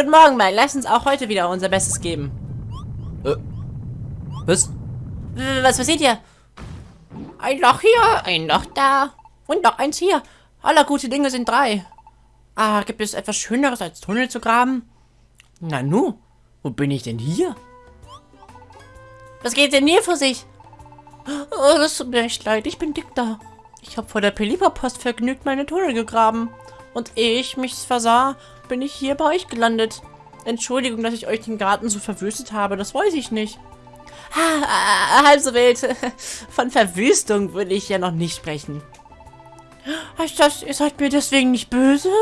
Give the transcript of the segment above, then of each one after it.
Guten Morgen, Mike. Lass uns auch heute wieder unser Bestes geben. Äh, was? Was passiert hier? Ein Loch hier, ein Loch da und noch eins hier. Aller gute Dinge sind drei. Ah, gibt es etwas Schöneres als Tunnel zu graben? Nanu, wo bin ich denn hier? Was geht denn hier vor sich? Oh, das tut mir echt leid, ich bin dick da. Ich habe vor der Pelipa-Post vergnügt meine Tunnel gegraben. Und ehe ich mich versah, bin ich hier bei euch gelandet. Entschuldigung, dass ich euch den Garten so verwüstet habe, das weiß ich nicht. Ah, ah, halb so wild. Von Verwüstung würde ich ja noch nicht sprechen. Heißt das, ihr seid mir deswegen nicht böse?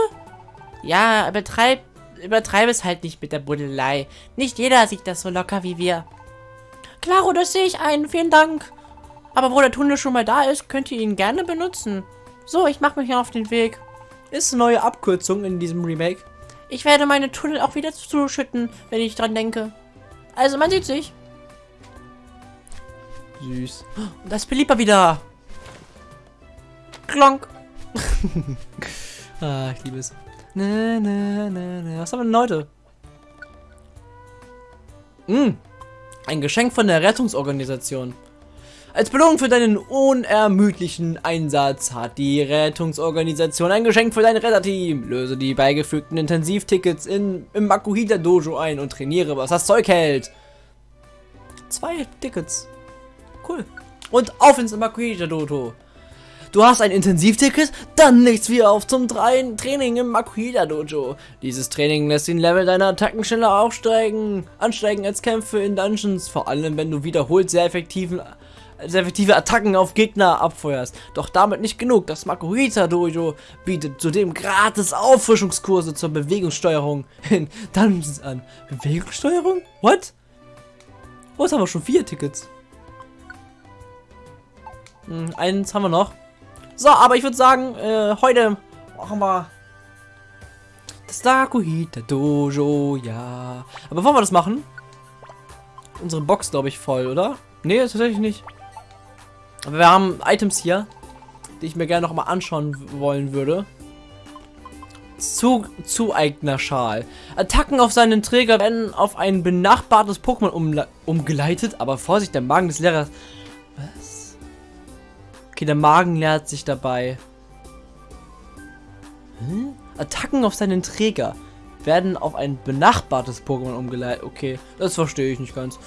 Ja, übertreib, übertreib es halt nicht mit der Buddelei. Nicht jeder sieht das so locker wie wir. Klaro, das sehe ich ein. Vielen Dank. Aber wo der Tunnel schon mal da ist, könnt ihr ihn gerne benutzen. So, ich mache mich auf den Weg. Ist eine neue Abkürzung in diesem Remake. Ich werde meine Tunnel auch wieder zuschütten, wenn ich dran denke. Also, man sieht sich. Süß. Und das Pelipa wieder. Klonk. Ah, ich liebe es. Na, na, na, na. Was haben wir denn heute? Mm, ein Geschenk von der Rettungsorganisation. Als Belohnung für deinen unermüdlichen Einsatz hat die Rettungsorganisation ein Geschenk für dein Retterteam. Löse die beigefügten Intensivtickets in, im Makuhita Dojo ein und trainiere, was das Zeug hält. Zwei Tickets. Cool. Und auf ins Makuhita Dojo. Du hast ein Intensivticket? Dann nichts wie auf zum Tra- Training im Makuhita Dojo. Dieses Training lässt den Level deiner Attacken schneller aufsteigen, ansteigen als Kämpfe in Dungeons, vor allem wenn du wiederholt sehr effektiven sehr effektive Attacken auf Gegner abfeuerst. Doch damit nicht genug. Das Makuhita Dojo bietet zudem gratis Auffrischungskurse zur Bewegungssteuerung in Dungeons an. Bewegungssteuerung? What? Oh, jetzt haben wir schon vier Tickets. Hm, eins haben wir noch. So, aber ich würde sagen, äh, heute machen wir das Dakuhita Dojo, ja. Aber bevor wir das machen, unsere Box, glaube ich, voll, oder? Nee, tatsächlich nicht. Aber wir haben Items hier, die ich mir gerne noch mal anschauen wollen würde. Zu Zueignerschal. Attacken auf seinen Träger werden auf ein benachbartes Pokémon umle- umgeleitet, aber Vorsicht, der Magen des Lehrers. Was? Okay, der Magen leert sich dabei. Hm? Attacken auf seinen Träger werden auf ein benachbartes Pokémon umgeleitet. Okay, das verstehe ich nicht ganz.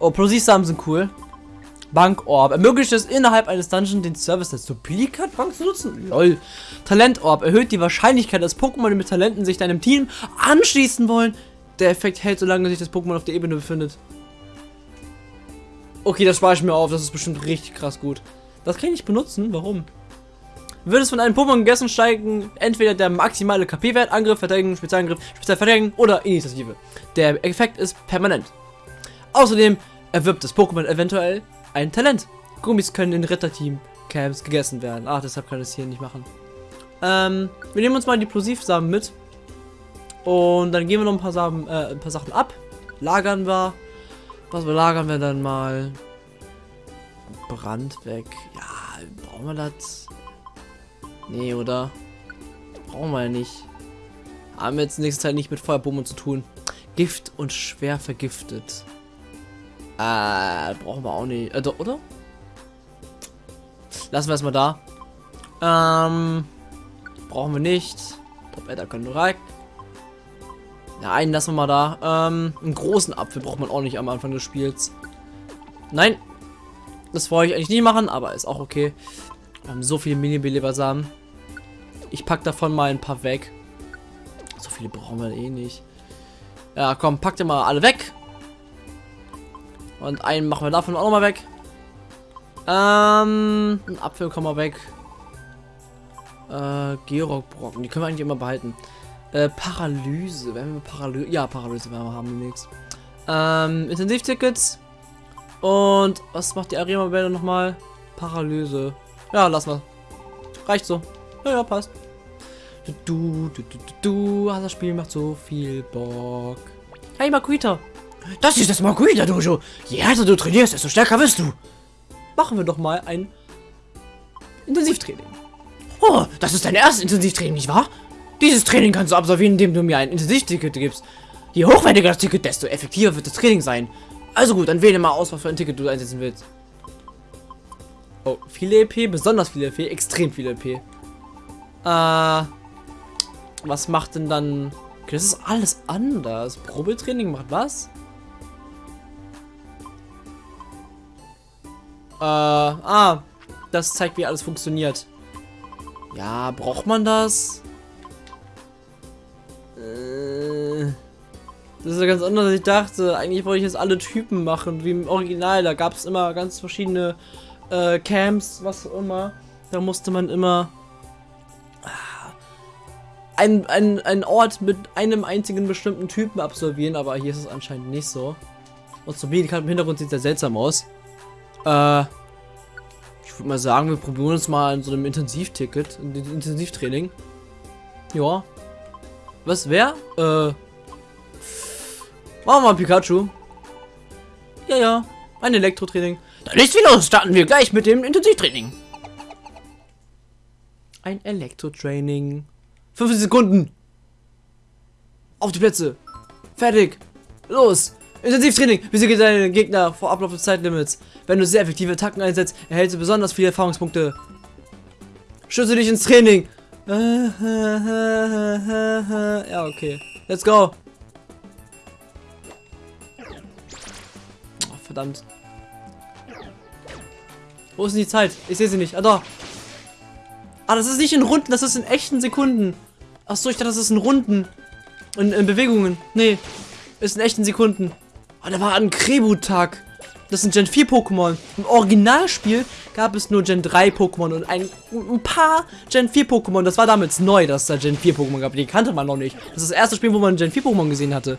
Oh, Plosiv-Samen sind cool. Bankorb. Ermöglicht es innerhalb eines Dungeons den Service der Duplikat-Bank zu nutzen. Lol. Talentorb. Erhöht die Wahrscheinlichkeit, dass Pokémon mit Talenten sich deinem Team anschließen wollen. Der Effekt hält, solange sich das Pokémon auf der Ebene befindet. Okay, das spare ich mir auf. Das ist bestimmt richtig krass gut. Das kann ich nicht benutzen. Warum? Wird es von einem Pokémon gegessen, steigen entweder der maximale KP-Wert, Angriff, Verteidigung, Spezialangriff, Spezialverteidigung oder Initiative. Der Effekt ist permanent. Außerdem erwirbt das Pokémon eventuell ein Talent. Gummis können in Ritterteam-Camps gegessen werden. Ach, deshalb kann ich es hier nicht machen. Ähm, wir nehmen uns mal die Plosivsamen mit. Und dann gehen wir noch ein paar, Samen, äh, ein paar Sachen ab. Lagern wir. Was belagern wir dann mal? Brand weg. Ja, brauchen wir das? Nee, oder? Brauchen wir ja nicht. Haben wir jetzt in nächster Zeit nicht mit Feuerbomben zu tun. Gift und schwer vergiftet. Äh, brauchen wir auch nicht. Äh, oder? Lassen wir erstmal da. Ähm, brauchen wir nicht. Top Edda können direkt. Einen lassen wir mal da. Ähm, einen großen Apfel braucht man auch nicht am Anfang des Spiels. Nein. Das wollte ich eigentlich nie machen, aber ist auch okay. Wir haben so viele Mini-Belebersamen. Ich pack davon mal ein paar weg. So viele brauchen wir eh nicht. Ja, komm, packt ihr mal alle weg. Und einen machen wir davon auch noch mal weg. Ähm, ein Apfel kommen wir weg. Äh, Gerockbrocken, die können wir eigentlich immer behalten. Äh, Paralyse, wenn wir Paralyse, ja, Paralyse werden wir haben demnächst. Ähm, Intensivtickets. Und was macht die Arena-Welle nochmal? Paralyse. Ja, lass mal. Reicht so. Ja, ja, passt. Du, du, du, du, du, du, das Spiel macht so viel Bock. Hey, Makuita. Das ist das Makuita Dojo. Je härter du trainierst, desto stärker wirst du. Machen wir doch mal ein Intensivtraining. Oh, das ist dein erstes Intensivtraining, nicht wahr? Dieses Training kannst du absolvieren, indem du mir ein Intensivticket gibst. Je hochwertiger das Ticket, desto effektiver wird das Training sein. Also gut, dann wähle mal aus, was für ein Ticket du einsetzen willst. Oh, viele EP, besonders viele EP, extrem viele EP. Äh, was macht denn dann... Okay, das ist alles anders. Probetraining macht was? Äh, ah, das zeigt, wie alles funktioniert. Ja, braucht man das? Äh, das ist ja ganz anders, als ich dachte. Eigentlich wollte ich jetzt alle Typen machen, wie im Original. Da gab es immer ganz verschiedene äh, Camps, was auch immer. Da musste man immer ah, ein, ein, ein Ort mit einem einzigen bestimmten Typen absolvieren, aber hier ist es anscheinend nicht so. Und so wie im Hintergrund sieht sehr seltsam aus. Äh, ich würde mal sagen, wir probieren uns mal in so einem Intensivticket, in Intensivtraining. Ja. Was, wer? Äh. Machen wir mal Pikachu. Ja, ja. Ein Elektrotraining. Dann ist wie los. Starten wir gleich mit dem Intensivtraining. Ein Elektrotraining. 50 Sekunden. Auf die Plätze. Fertig. Los. Intensivtraining. Besiege deine Gegner vor Ablauf des Zeitlimits. Wenn du sehr effektive Attacken einsetzt, erhältst du besonders viele Erfahrungspunkte. Schütze dich ins Training. Ja, okay. Let's go. Oh, verdammt. Wo ist denn die Zeit? Ich sehe sie nicht. Ah, da. Ah, das ist nicht in Runden, das ist in echten Sekunden. Achso, ich dachte, das ist in Runden. In, in Bewegungen. Nee, ist in echten Sekunden. Oh, da war ein Krebu-Tag. Das sind Gen 4 Pokémon. Im Originalspiel gab es nur Gen 3 Pokémon und ein, ein paar Gen 4 Pokémon. Das war damals neu, dass es da Gen 4 Pokémon gab. Die kannte man noch nicht. Das ist das erste Spiel, wo man Gen 4 Pokémon gesehen hatte.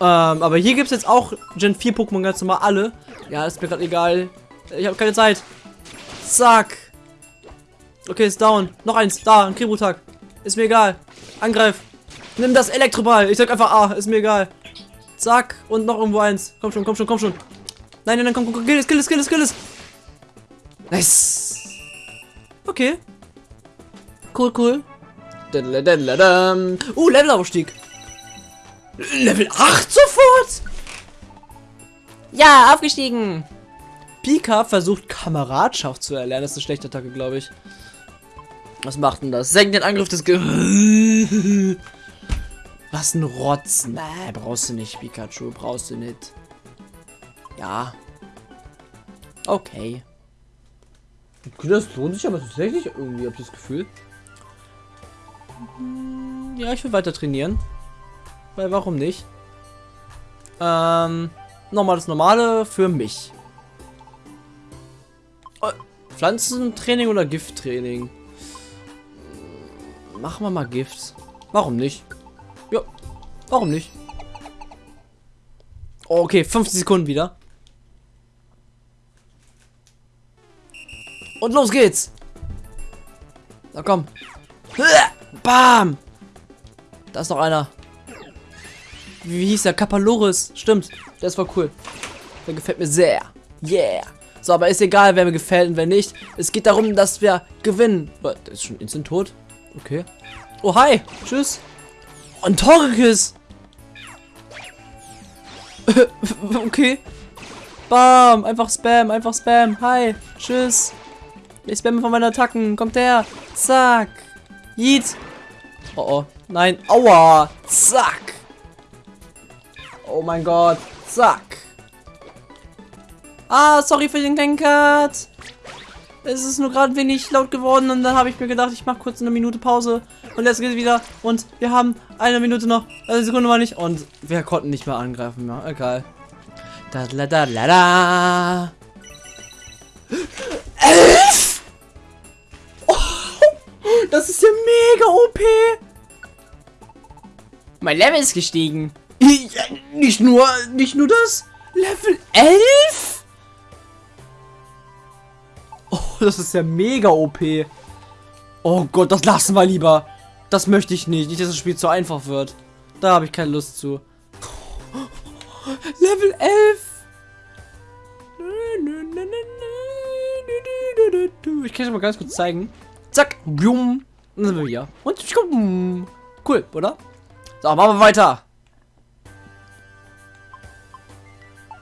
Ähm, aber hier gibt es jetzt auch Gen 4 Pokémon ganz normal alle. Ja, ist mir gerade egal. Ich habe keine Zeit. Zack. Okay, ist down. Noch eins. Da, ein Kribu-Tag. Ist mir egal. Angreif. Nimm das Elektroball. Ich sag einfach A. Ist mir egal. Zack. Und noch irgendwo eins. Komm schon, komm schon, komm schon. Nein, nein, nein, komm, komm, kill es, kill es, kill es, kill es. Nice. Okay. Cool, cool. Uh, Levelaufstieg. Level 8 sofort? Ja, aufgestiegen. Pika versucht Kameradschaft zu erlernen. Das ist eine schlechte Attacke, glaube ich. Was macht denn das? Senkt den Angriff des Ge Was ein Rotz. Nee, brauchst du nicht, Pikachu. Brauchst du nicht. Ja. Okay. Das lohnt sich aber tatsächlich irgendwie, habe ich das Gefühl. Ja, ich will weiter trainieren. Weil warum nicht? Ähm, nochmal das Normale für mich. Oh, Pflanzentraining oder Gifttraining? Machen wir mal Gift. Warum nicht? Ja, warum nicht? Oh, okay, 50 Sekunden wieder. Und los geht's. Na komm. Bam. Da ist noch einer. Wie hieß der? Kapaloris. Stimmt. Das war cool. Der gefällt mir sehr. Yeah. So, aber ist egal, wer mir gefällt und wer nicht. Es geht darum, dass wir gewinnen. Der ist schon instant tot. Okay. Oh, hi. Tschüss. Und Torikis. okay. Bam. Einfach Spam. Einfach Spam. Hi. Tschüss. Ich spamme von meinen Attacken. Kommt her. Zack. Yeet. Oh, oh. Nein. Aua. Zack. Oh mein Gott. Zack. Ah, sorry für den kleinen Cut. Es ist nur gerade wenig laut geworden und dann habe ich mir gedacht, ich mache kurz eine Minute Pause und jetzt geht es wieder und wir haben eine Minute noch, eine Sekunde mal nicht und wir konnten nicht mehr angreifen, ja, egal. Da da da da da. Das ist ja mega OP. Mein Level ist gestiegen. Ja, nicht nur, nicht nur das. Level 11? das ist ja mega OP. Oh Gott, das lassen wir lieber. Das möchte ich nicht. Nicht, dass das Spiel zu einfach wird. Da habe ich keine Lust zu. Level 11. Ich kann es mal ganz kurz zeigen. Zack. Blum. Dann sind wir hier. Und cool, oder? So, machen wir weiter.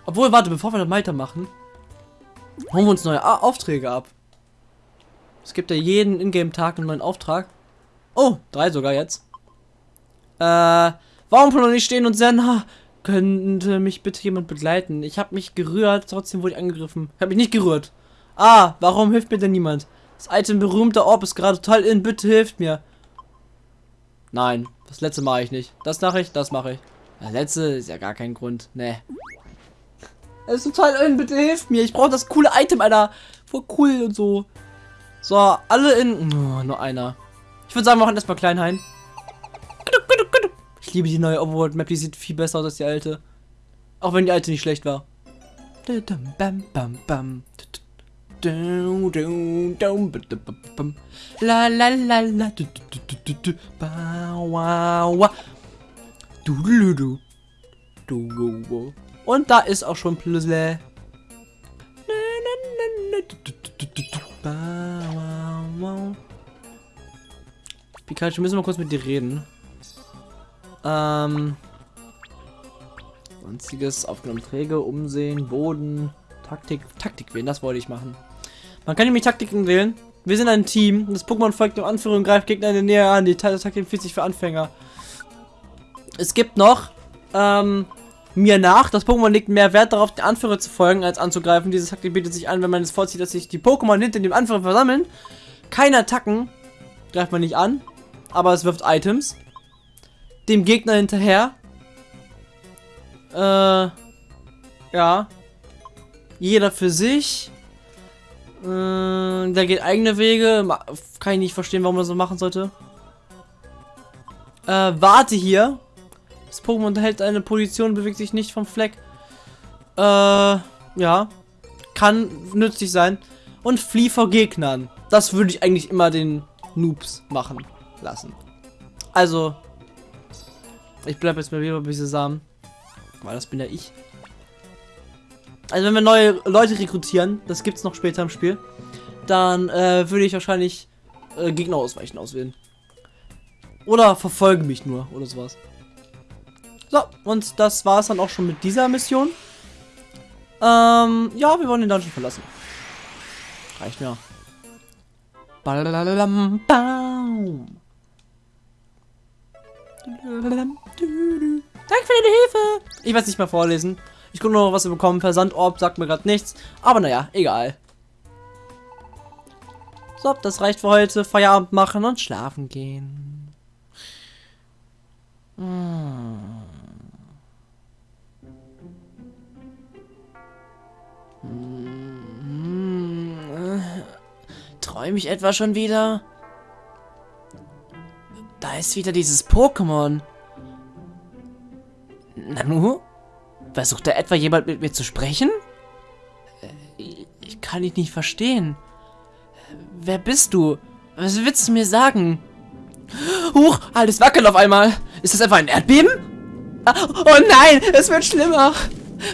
Obwohl, warte, bevor wir dann weitermachen, holen wir uns neue A Aufträge ab. Es gibt ja jeden Ingame-Tag einen neuen Auftrag. Oh, drei sogar jetzt. Äh, warum noch nicht stehen und nah? Könnte mich bitte jemand begleiten? Ich habe mich gerührt, trotzdem wurde ich angegriffen. Ich habe mich nicht gerührt. Ah, warum hilft mir denn niemand? Das Item berühmter Orb ist gerade total in. Bitte hilft mir. Nein, das letzte mache ich nicht. Das mache ich, das mache ich. Das letzte ist ja gar kein Grund. Nee. Es ist total in. Bitte hilft mir. Ich brauche das coole Item, Alter. Voll cool und so. So, alle in... Oh, nur einer. Ich würde sagen, wir machen erstmal Kleinhain. Ich liebe die neue Overworld Map. Die sieht viel besser aus als die alte. Auch wenn die alte nicht schlecht war. Und da ist auch schon Plüssle. Pikachu, müssen wir kurz mit dir reden. Ähm. Sonstiges aufgenommen Träge, Umsehen, Boden, Taktik, Taktik wählen, das wollte ich machen. Man kann nämlich Taktiken wählen. Wir sind ein Team. Das Pokémon folgt dem Anführer und greift Gegner in der Nähe an. Die Taktik empfiehlt sich für Anfänger. Es gibt noch, ähm, mir nach. Das Pokémon legt mehr Wert darauf, den Anführer zu folgen, als anzugreifen. Diese Taktik bietet sich an, wenn man es vorzieht, dass sich die Pokémon hinter dem Anführer versammeln. Keine Attacken greift man nicht an, aber es wirft Items. Dem Gegner hinterher. Äh, ja. Jeder für sich. Äh, der geht eigene Wege. Kann ich nicht verstehen, warum man so machen sollte. Äh, warte hier. Das Pokémon unterhält eine Position, bewegt sich nicht vom Fleck. Äh, ja. Kann nützlich sein. Und flieh vor Gegnern. Das würde ich eigentlich immer den Noobs machen lassen. Also, ich bleibe jetzt mal wieder bei Samen. Weil das bin ja ich. Also wenn wir neue Leute rekrutieren, das gibt es noch später im Spiel, dann äh, würde ich wahrscheinlich äh, Gegner ausweichen auswählen. Oder verfolgen mich nur oder sowas. So, und das war es dann auch schon mit dieser Mission. Ähm, ja, wir wollen den Dungeon verlassen. Reicht mir. Danke für deine Hilfe. Ich weiß nicht mehr vorlesen. Ich gucke noch, was wir bekommen. Versandorb sagt mir gerade nichts. Aber naja, egal. So, das reicht für heute. Feierabend machen und schlafen gehen. Hm. Hm. Träume ich etwa schon wieder? Da ist wieder dieses Pokémon. Nanu? Versucht da etwa jemand mit mir zu sprechen? Äh, ich kann dich nicht verstehen. Wer bist du? Was willst du mir sagen? Huch, alles wackelt auf einmal. Ist das etwa ein Erdbeben? Ah, oh nein, es wird schlimmer.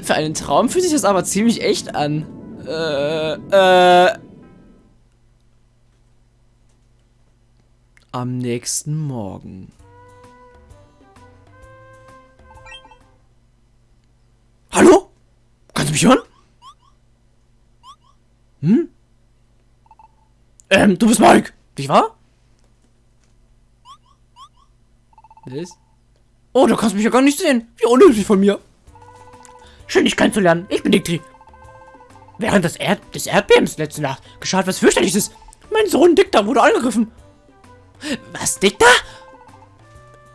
Für einen Traum fühlt sich das aber ziemlich echt an. Äh, äh. Am nächsten Morgen. Hallo? Kannst du mich hören? Hm? Ähm, du bist Mike. Nicht wahr? Was? Oh, du kannst mich ja gar nicht sehen. Wie unnötig von mir. Schön, dich kennenzulernen. Ich bin Diktri. Während des, Erd des Erdbebens letzte Nacht geschah etwas fürchterliches. Mein Sohn Dikta wurde angegriffen. Was, Dikta?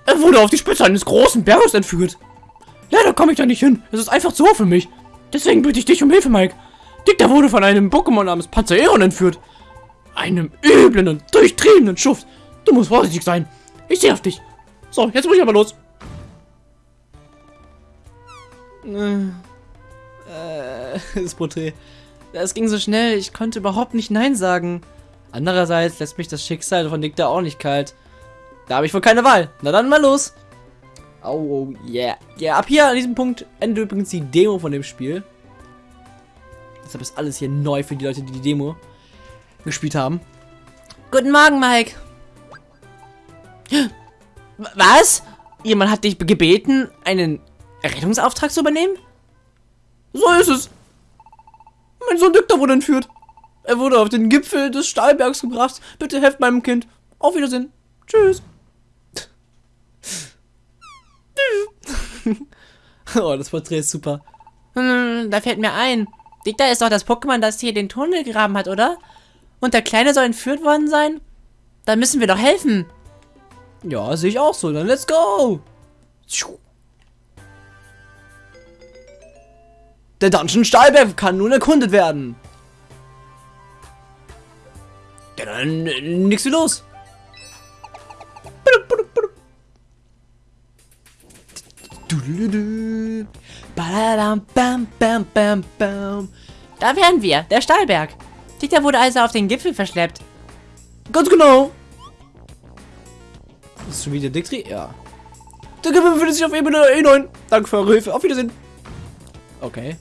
Er wurde auf die Spitze eines großen Berges entführt. Leider komme ich da nicht hin. Es ist einfach zu hoch für mich. Deswegen bitte ich dich um Hilfe, Mike. Dicta wurde von einem Pokémon namens Panzeron entführt. Einem üblen und durchtriebenen Schuft. Du musst vorsichtig sein. Ich sehe auf dich. So, jetzt muss ich aber los. Äh, das Porträt. Es ging so schnell, ich konnte überhaupt nicht Nein sagen. Andererseits lässt mich das Schicksal von Dicta auch nicht kalt. Da habe ich wohl keine Wahl. Na dann mal los. Oh, yeah. Ja, ab hier an diesem Punkt endet übrigens die Demo von dem Spiel. Deshalb ist alles hier neu für die Leute, die die Demo gespielt haben. Guten Morgen, Mike. Was? Jemand hat dich gebeten, einen Rettungsauftrag zu übernehmen? So ist es. Mein Sohn Dykter wurde entführt. Er wurde auf den Gipfel des Stahlbergs gebracht. Bitte helft meinem Kind. Auf Wiedersehen. Tschüss. oh, das Porträt ist super. Hm, da fällt mir ein. Dicta ist doch das Pokémon, das hier den Tunnel gegraben hat, oder? Und der Kleine soll entführt worden sein? Dann müssen wir doch helfen. Ja, sehe ich auch so. Dann let's go. Der Dungeon Stahlberg kann nun erkundet werden. Ja, dann äh, nix wie los. Da wären wir, der Stahlberg. Dieter wurde also auf den Gipfel verschleppt. Ganz genau. Das ist schon wieder Diktri? Ja. Der Gipfel befindet sich auf Ebene E9. Danke für eure Hilfe. Auf Wiedersehen. Okay.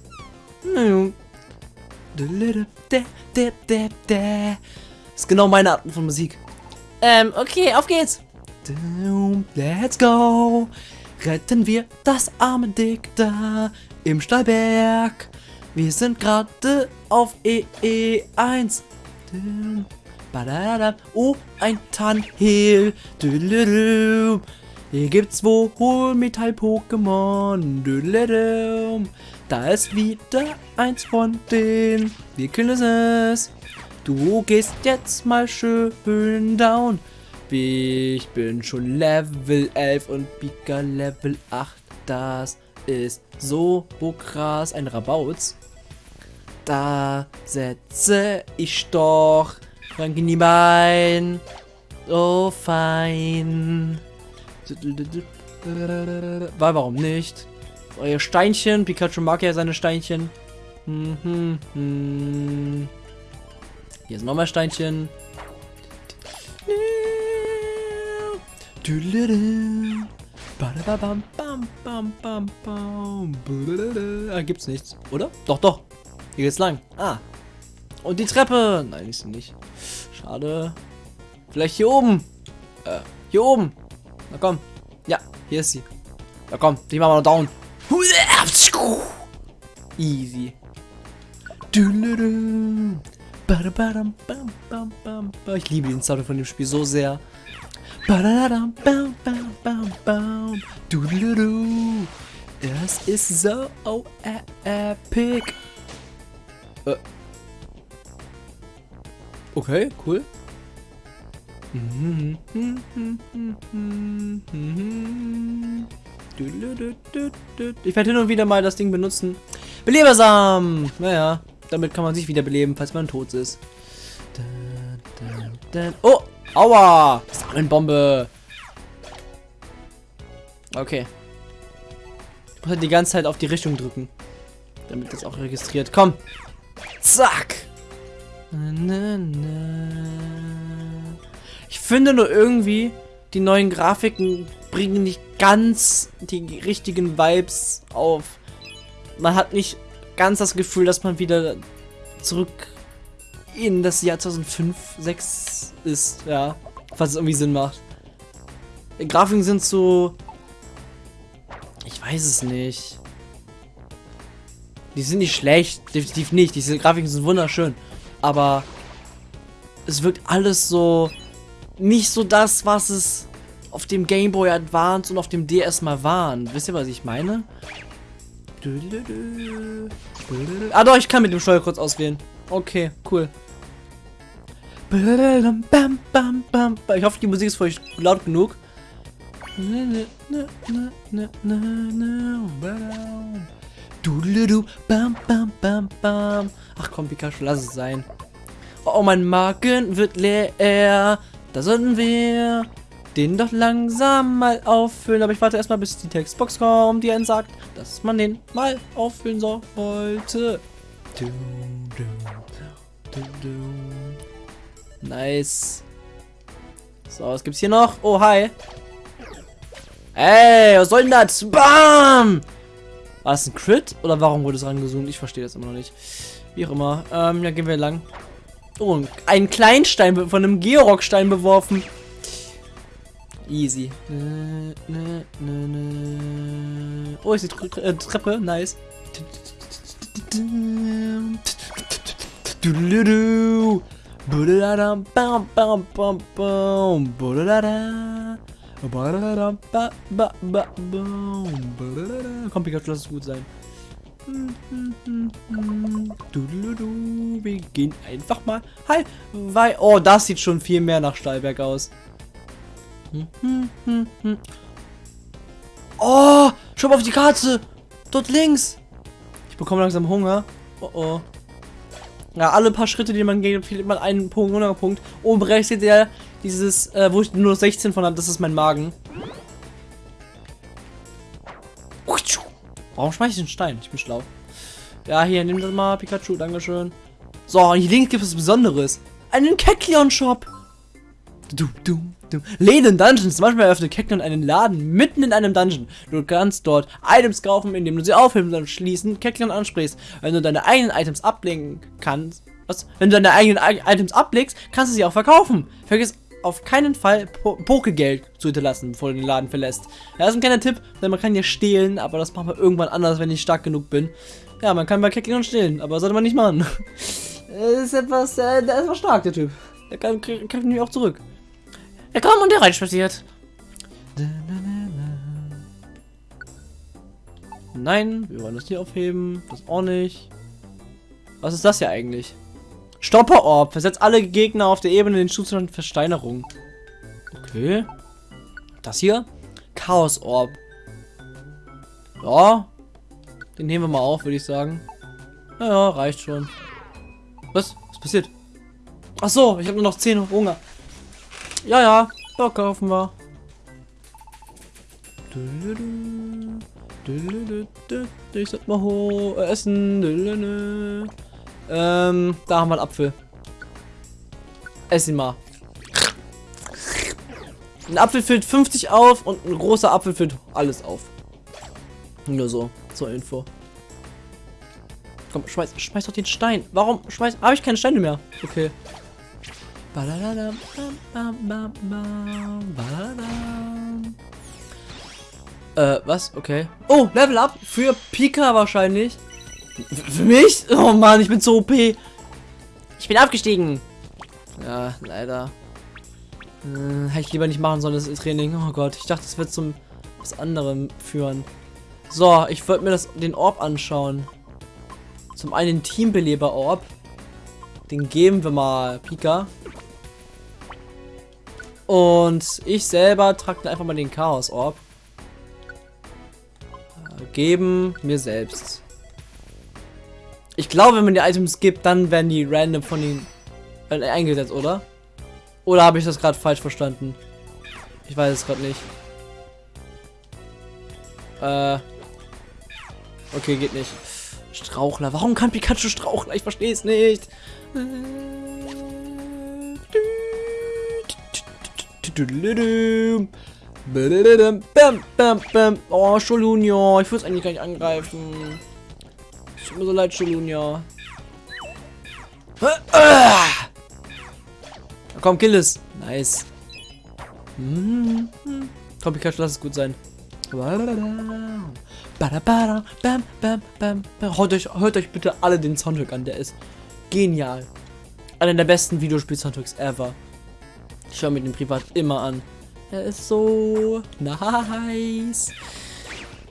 Ist genau meine Art von Musik. Ähm, okay, auf geht's. Let's go. Retten wir das arme Dick da im Stallberg. Wir sind gerade auf EE1. Oh, ein Tannhill. Hier gibt's wohl Metall-Pokémon. Da ist wieder eins von denen. Wir können es. Du gehst jetzt mal schön down. Ich bin schon Level 11 und Pika Level 8. Das ist so krass. Ein Rabauz. Da setze ich doch Frank in die Bein. Oh, fein. Weil, warum nicht? Euer Steinchen. Pikachu mag ja seine Steinchen. Hm, hm, hm. Hier ist nochmal Steinchen. Ah, gibt's nichts, oder? Doch, doch. Hier geht's lang. Ah. Und die Treppe. Nein, ist nicht. Schade. Vielleicht hier oben. Äh, hier oben. Na komm. Ja, hier ist sie. Na komm, die machen wir down. Easy. Ich liebe den Sound von dem Spiel so sehr. Das ist so epic. Äh. Okay, cool. Ich werde hin und wieder mal das Ding benutzen. Belebersam! Naja, damit kann man sich wiederbeleben, falls man tot ist. Oh! Aua! Bombe. Okay. Ich muss halt die ganze Zeit auf die Richtung drücken. Damit das auch registriert. Komm! Zack! Ich finde nur irgendwie, die neuen Grafiken bringen nicht ganz die richtigen Vibes auf. Man hat nicht ganz das Gefühl, dass man wieder zurück in das Jahr 2005, 6 ist, ja. Falls es irgendwie Sinn macht. Die Grafiken sind so... Ich weiß es nicht. Die sind nicht schlecht, definitiv nicht. Diese Grafiken sind wunderschön. Aber es wirkt alles so nicht so das, was es auf dem Game Boy Advance und auf dem DS mal waren. Wisst ihr, was ich meine? Ah doch, ich kann mit dem Steuerkreuz auswählen. Okay, cool. Ich hoffe, die Musik ist für euch laut genug. Ach komm, Pikachu, lass es sein. Oh, mein Magen wird leer. Da sollten wir den doch langsam mal auffüllen. Aber ich warte erstmal, bis die Textbox kommt, die einen sagt, dass man den mal auffüllen sollte. Nice. So, was gibt's hier noch? Oh, hi. Ey, was soll denn das? Bam! War das ein Crit? Oder warum wurde es rangezoomt? Ich verstehe das immer noch nicht. Wie auch immer. Ähm, ja, gehen wir lang. Oh, ein Kleinstein von einem Georockstein beworfen. Easy. Nö, nö, nö. Oh, ist die Tre äh, Treppe. Nice. Komm, Pikachu, lass es gut sein. Dududu. Wir gehen einfach mal. Hi, weil. Oh, das sieht schon viel mehr nach Stahlberg aus. Oh, schau mal auf die Karte. Dort links. Ich bekomme langsam Hunger. Oh oh. Ja, alle paar Schritte, die man geht, fehlt man einen Punkt, Hungerpunkt. Oben rechts seht ihr dieses, äh, wo ich nur 16 von habe, das ist mein Magen. Warum schmeiß ich den Stein? Ich bin schlau. Ja, hier, nimm das mal, Pikachu, dankeschön. So, hier links gibt es Besonderes. Einen Kekleon-Shop. Du, du, du. Läden Dungeons. Beispiel eröffnet Kekleon einen Laden mitten in einem Dungeon. Du kannst dort Items kaufen, indem du sie aufhebst und schließen Kekleon ansprichst. Wenn du deine eigenen Items ablegen kannst, was? Wenn du deine eigenen I Items ablegst, kannst du sie auch verkaufen. Vergiss auf keinen Fall po Pokegeld zu hinterlassen, bevor du den Laden verlässt. Ja, das ist ein kleiner Tipp, denn man kann ja stehlen, aber das machen wir irgendwann anders, wenn ich stark genug bin. Ja, man kann bei Kekleon stehlen, aber sollte man nicht machen. Er ist etwas, äh, der ist etwas stark, der Typ. Der kann, kann nämlich auch zurück. Er kam und der reinspaziert. Nein, wir wollen das hier aufheben. Das auch nicht. Was ist das hier eigentlich? Stopper-Orb. Versetzt alle Gegner auf der Ebene in den Zustand Versteinerung. Okay. Das hier? Chaos-Orb. Ja. Den nehmen wir mal auf, würde ich sagen. Naja, reicht schon. Was? Was passiert? Ach so, ich habe nur noch 10 Hunger. Ja, ja, da kaufen wir. Ich sollte mal hoch äh, essen. Ähm, da haben wir einen Apfel. Ess ihn mal. Ein Apfel füllt 50 auf und ein großer Apfel füllt alles auf. Nur so, zur Info. Komm, schmeiß, schmeiß doch den Stein. Warum schmeiß... Habe ich keine Steine mehr? Okay. Äh, was? Okay. Oh, Level Up für Pika wahrscheinlich. Für mich? Oh Mann, ich bin so OP. Ich bin abgestiegen. Ja, leider. Äh, hätte ich lieber nicht machen sollen, das Training. Oh Gott, ich dachte, es wird zum was anderem führen. So, ich wollte mir das, den Orb anschauen. Zum einen Teambeleber-Orb. Den geben wir mal Pika. Und ich selber trage einfach mal den Chaos-Orb. Äh, geben mir selbst. Ich glaube, wenn man die Items gibt, dann werden die random von den äh, eingesetzt, oder? Oder habe ich das gerade falsch verstanden? Ich weiß es gerade nicht. Äh. Okay, geht nicht. Strauchler. Warum kann Pikachu Strauchler? Ich verstehe es nicht. Oh, Scholunia. Ich würde es eigentlich gar nicht angreifen. Tut mir so leid, Scholunia. Komm, kill es. Nice. Komm, Pikachu, lass es gut sein. Hört euch, hört euch bitte alle den Soundtrack an, der ist genial. Einer der besten Videospiel-Soundtracks ever. Ich höre mir den privat immer an. Er ist so nice.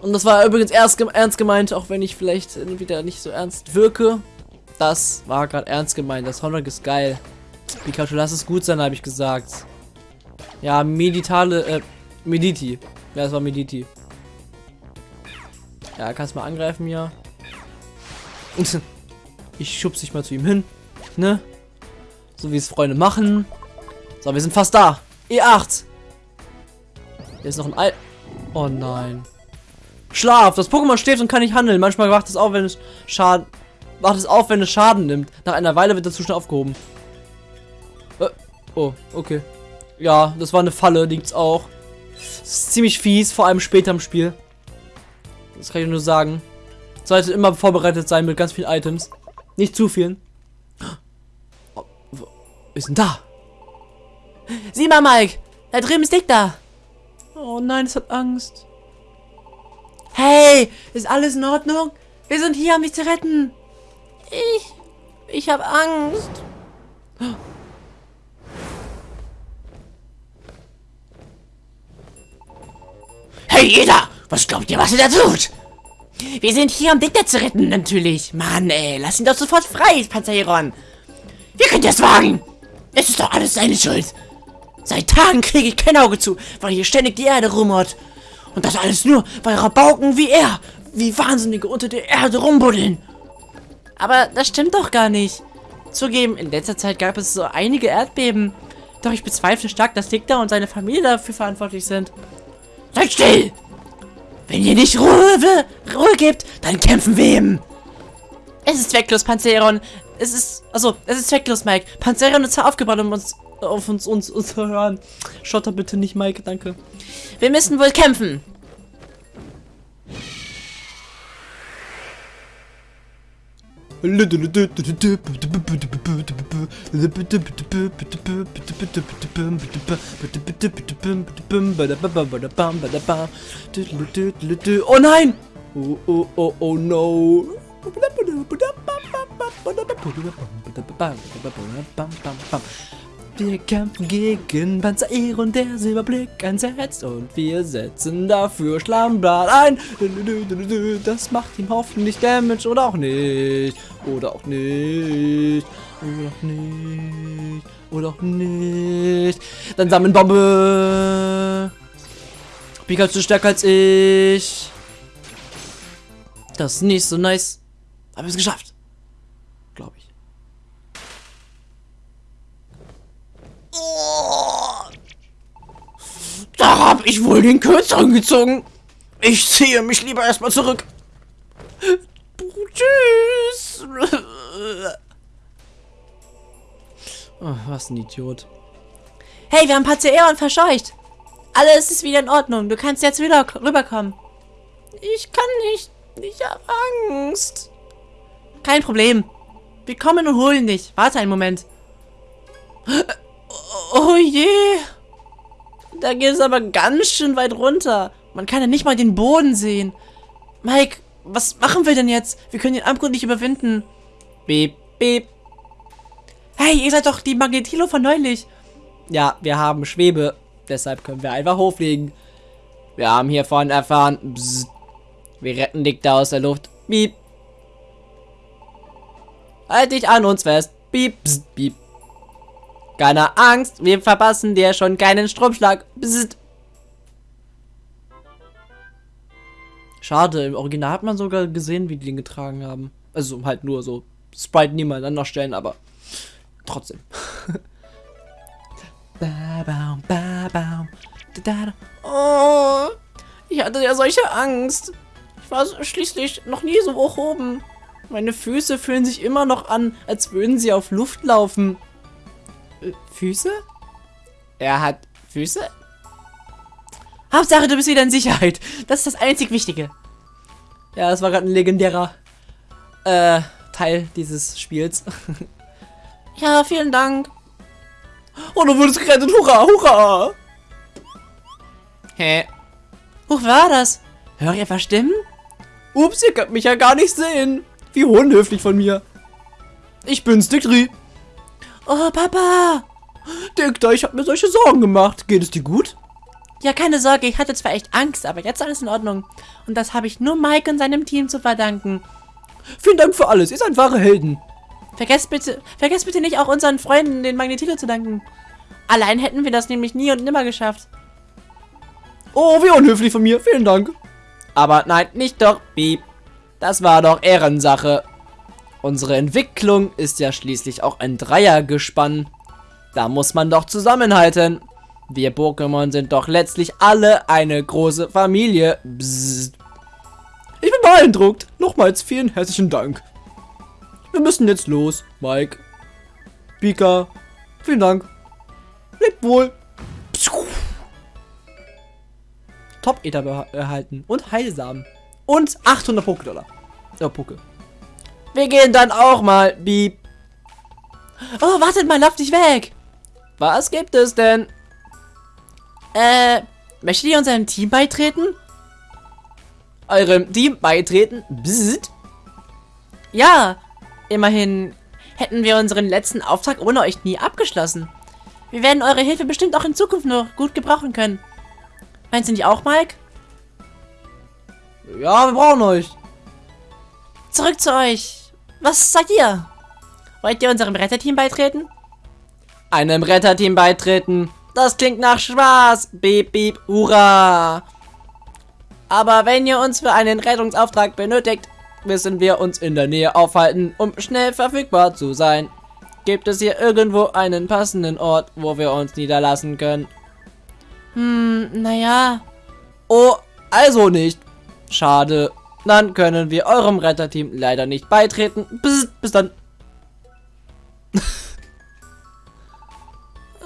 Und das war übrigens erst ernst gemeint, auch wenn ich vielleicht wieder nicht so ernst wirke. Das war gerade ernst gemeint. Das Soundtrack ist geil. Pikachu, lass es gut sein, habe ich gesagt. Ja, meditale, äh, Mediti. Ja, es war Mediti. Ja, kannst mal angreifen hier. Ich schubse dich mal zu ihm hin. Ne? So wie es Freunde machen. So, wir sind fast da. E8. Hier ist noch ein Al... Oh nein. Schlaf. Das Pokémon steht und kann nicht handeln. Manchmal wacht es auf, wenn es Schaden... Wacht es auf, wenn es Schaden nimmt. Nach einer Weile wird der Zustand aufgehoben. Äh, oh, okay. Ja, das war eine Falle, liegt's auch. Das ist ziemlich fies, vor allem später im Spiel. Das kann ich nur sagen. Sollte immer vorbereitet sein mit ganz vielen Items. Nicht zu vielen. Oh, wo ist denn da? Sieh mal, Mike. Da drüben ist Dick da. Oh nein, es hat Angst. Hey, ist alles in Ordnung? Wir sind hier, um dich zu retten. Ich, ich habe Angst. Hey, jeder! Was glaubt ihr, was ihr da tut? Wir sind hier, um Dicker zu retten, natürlich. Mann, ey, lass ihn doch sofort frei, Panzeron. Wie könnt ihr es wagen? Es ist doch alles seine Schuld. Seit Tagen kriege ich kein Auge zu, weil hier ständig die Erde rumort. Und das alles nur, weil Rabauken wie er, wie Wahnsinnige unter der Erde rumbuddeln. Aber das stimmt doch gar nicht. Zugeben, in letzter Zeit gab es so einige Erdbeben. Doch ich bezweifle stark, dass Dicker und seine Familie dafür verantwortlich sind. Seid still! Wenn ihr nicht Ruhe, Ruhe gebt, dann kämpfen wir eben. Es ist zwecklos, Panzeron. Es ist, also, es ist zwecklos, Mike. Panzeron ist zwar aufgebaut, um uns, auf uns, uns, uns hören. Schotter bitte nicht, Mike, danke. Wir müssen wohl kämpfen. Oh nein! Oh, oh, oh, oh no! Wir kämpfen gegen Panzeron, der Silberblick einsetzt und wir setzen dafür Schlammbad ein. Das macht ihm hoffentlich Damage oder auch nicht. Oder auch nicht. Oder auch nicht. Oder auch nicht. Dann sammeln Bombe. Pikachu stärker als ich. Das ist nicht so nice. Aber wir es geschafft. Glaube ich. Ich wohl den Kürzeren gezogen. Ich ziehe mich lieber erstmal zurück. Tschüss. Oh, was ein Idiot. Hey, wir haben und verscheucht. Alles ist wieder in Ordnung. Du kannst jetzt wieder rüberkommen. Ich kann nicht. Ich habe Angst. Kein Problem. Wir kommen und holen dich. Warte einen Moment. Oh je. Da geht es aber ganz schön weit runter. Man kann ja nicht mal den Boden sehen. Mike, was machen wir denn jetzt? Wir können den Abgrund nicht überwinden. Beep, beep. Hey, ihr seid doch die Magnetilo von neulich. Ja, wir haben Schwebe. Deshalb können wir einfach hochfliegen. Wir haben hiervon erfahren. Bzz. Wir retten dich da aus der Luft. Beep. Halt dich an uns fest. Beep, bzz, beep. Keine Angst, wir verpassen dir schon keinen Stromschlag. Bzz. Schade, im Original hat man sogar gesehen, wie die den getragen haben. Also halt nur so Sprite nebeneinander stellen, aber trotzdem. Oh, ich hatte ja solche Angst. Ich war schließlich noch nie so hoch oben. Meine Füße fühlen sich immer noch an, als würden sie auf Luft laufen. Füße? Er hat Füße? Hauptsache, du bist wieder in Sicherheit. Das ist das einzig Wichtige. Ja, das war gerade ein legendärer äh, Teil dieses Spiels. ja, vielen Dank. Oh, du wurdest gerettet. Hurra, hurra. Hä? Wo war das? Hör ich etwa Stimmen? Ups, ihr könnt mich ja gar nicht sehen. Wie unhöflich von mir. Ich bin's, Diktri. Oh, Papa. Dikter, ich habe mir solche Sorgen gemacht. Geht es dir gut? Ja, keine Sorge, ich hatte zwar echt Angst, aber jetzt alles in Ordnung. Und das habe ich nur Mike und seinem Team zu verdanken. Vielen Dank für alles, ihr seid wahre Helden. Vergesst bitte, vergesst bitte nicht auch unseren Freunden, den Magnetilo zu danken. Allein hätten wir das nämlich nie und nimmer geschafft. Oh, wie unhöflich von mir, vielen Dank. Aber nein, nicht doch, Beep. Das war doch Ehrensache. Unsere Entwicklung ist ja schließlich auch ein Dreiergespann. Da muss man doch zusammenhalten. Wir Pokémon sind doch letztlich alle eine große Familie. Bzzzt. Ich bin beeindruckt. Nochmals vielen herzlichen Dank. Wir müssen jetzt los, Mike. Pika, vielen Dank. Lebt wohl. Top-Ether erhalten und Heilsamen. Und 800 Pokédollar. Ja, Poké. Wir gehen dann auch mal, Beep. Oh, wartet mal, lauf dich weg. Was gibt es denn? Äh, Möchtet ihr unserem Team beitreten? Eurem Team beitreten? Bzzzt. Ja, immerhin hätten wir unseren letzten Auftrag ohne euch nie abgeschlossen. Wir werden eure Hilfe bestimmt auch in Zukunft noch gut gebrauchen können. Meinst du nicht auch, Mike? Ja, wir brauchen euch. Zurück zu euch. Was sagt ihr? Wollt ihr unserem Retterteam beitreten? Einem Retterteam beitreten. Das klingt nach Spaß. Beep, beep, hurra. Aber wenn ihr uns für einen Rettungsauftrag benötigt, müssen wir uns in der Nähe aufhalten, um schnell verfügbar zu sein. Gibt es hier irgendwo einen passenden Ort, wo wir uns niederlassen können? Hm, naja. Oh, also nicht. Schade. Dann können wir eurem Retterteam leider nicht beitreten. Bis, bis dann.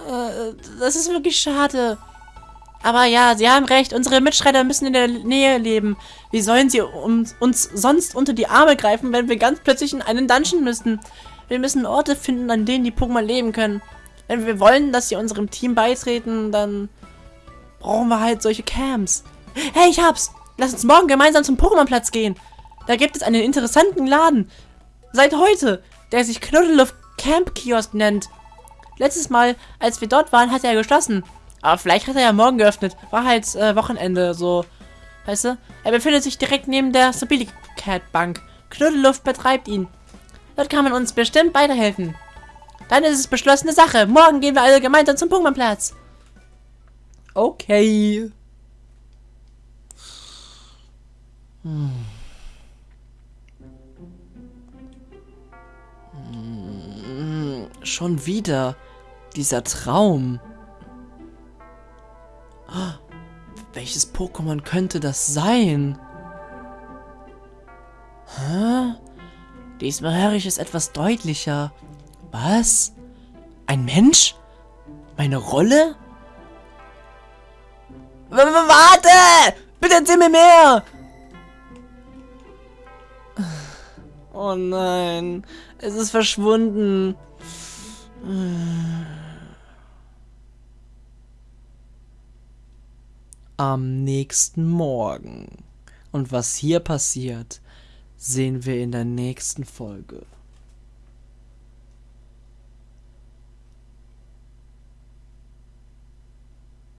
Äh, das ist wirklich schade. Aber ja, Sie haben recht. Unsere Mitschreiter müssen in der Nähe leben. Wie sollen sie um, uns sonst unter die Arme greifen, wenn wir ganz plötzlich in einen Dungeon müssen? Wir müssen Orte finden, an denen die Pokémon leben können. Wenn wir wollen, dass sie unserem Team beitreten, dann brauchen wir halt solche Camps. Hey, ich hab's! Lass uns morgen gemeinsam zum Pokémon-Platz gehen. Da gibt es einen interessanten Laden. Seit heute, der sich Knuddeluft Camp Kiosk nennt. Letztes Mal, als wir dort waren, hat er geschlossen. Aber vielleicht hat er ja morgen geöffnet. War halt äh, Wochenende, so. Weißt du? Er befindet sich direkt neben der Stability Cat Bank. Knuddeluft betreibt ihn. Dort kann man uns bestimmt weiterhelfen. Dann ist es beschlossene Sache. Morgen gehen wir alle gemeinsam zum Pokémon-Platz. Okay. Hm. Hm, Schon wieder. Dieser Traum. Ah, Welches Pokémon könnte das sein? Hä? Diesmal höre ich es etwas deutlicher. Was? Ein Mensch? Meine Rolle? W w- warte! Bitte erzähl mir mehr! Oh nein, es ist verschwunden. Am nächsten Morgen. Und was hier passiert, sehen wir in der nächsten Folge.